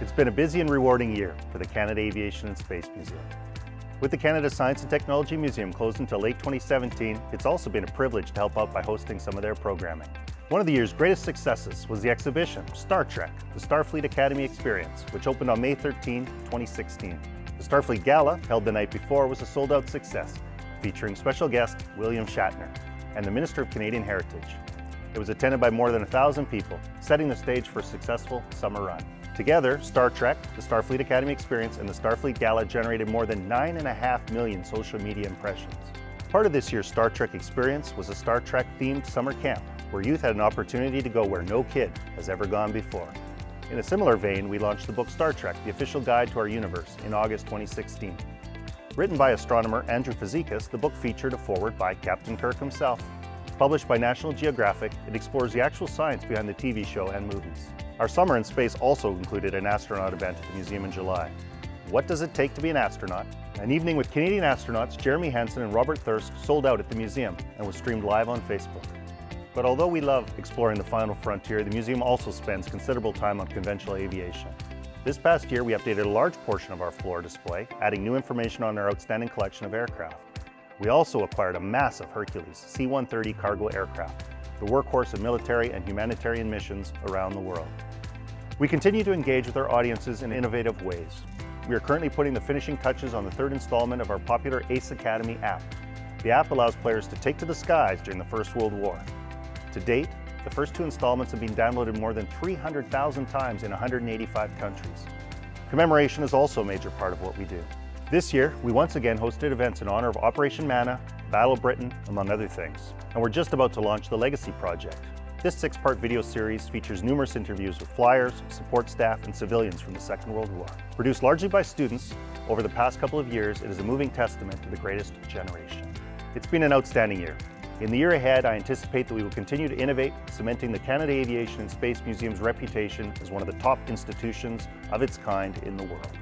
It's been a busy and rewarding year for the Canada Aviation and Space Museum. With the Canada Science and Technology Museum closed until late 2017, it's also been a privilege to help out by hosting some of their programming. One of the year's greatest successes was the exhibition, Star Trek, the Starfleet Academy Experience, which opened on May 13, 2016. The Starfleet Gala, held the night before, was a sold-out success, featuring special guest William Shatner and the Minister of Canadian Heritage. It was attended by more than a thousand people, setting the stage for a successful summer run. Together, Star Trek, the Starfleet Academy Experience, and the Starfleet Gala generated more than 9.5 million social media impressions. Part of this year's Star Trek experience was a Star Trek themed summer camp where youth had an opportunity to go where no kid has ever gone before. In a similar vein, we launched the book Star Trek, the official guide to our universe in August 2016. Written by astronomer Andrew Fazekas, the book featured a foreword by Captain Kirk himself. Published by National Geographic, it explores the actual science behind the TV show and movies. Our summer in space also included an astronaut event at the museum in July. What does it take to be an astronaut? An evening with Canadian astronauts Jeremy Hansen and Robert Thirsk sold out at the museum and was streamed live on Facebook. But although we love exploring the final frontier, the museum also spends considerable time on conventional aviation. This past year, we updated a large portion of our floor display, adding new information on our outstanding collection of aircraft. We also acquired a massive Hercules C-130 cargo aircraft, the workhorse of military and humanitarian missions around the world. We continue to engage with our audiences in innovative ways. We are currently putting the finishing touches on the third installment of our popular ACE Academy app. The app allows players to take to the skies during the First World War. To date, the first two installments have been downloaded more than 300,000 times in 185 countries. Commemoration is also a major part of what we do. This year, we once again hosted events in honor of Operation Manna, Battle Britain, among other things. And we're just about to launch the Legacy Project. This six-part video series features numerous interviews with flyers, support staff, and civilians from the Second World War. Produced largely by students, over the past couple of years, it is a moving testament to the greatest generation. It's been an outstanding year, in the year ahead, I anticipate that we will continue to innovate, cementing the Canada Aviation and Space Museum's reputation as one of the top institutions of its kind in the world.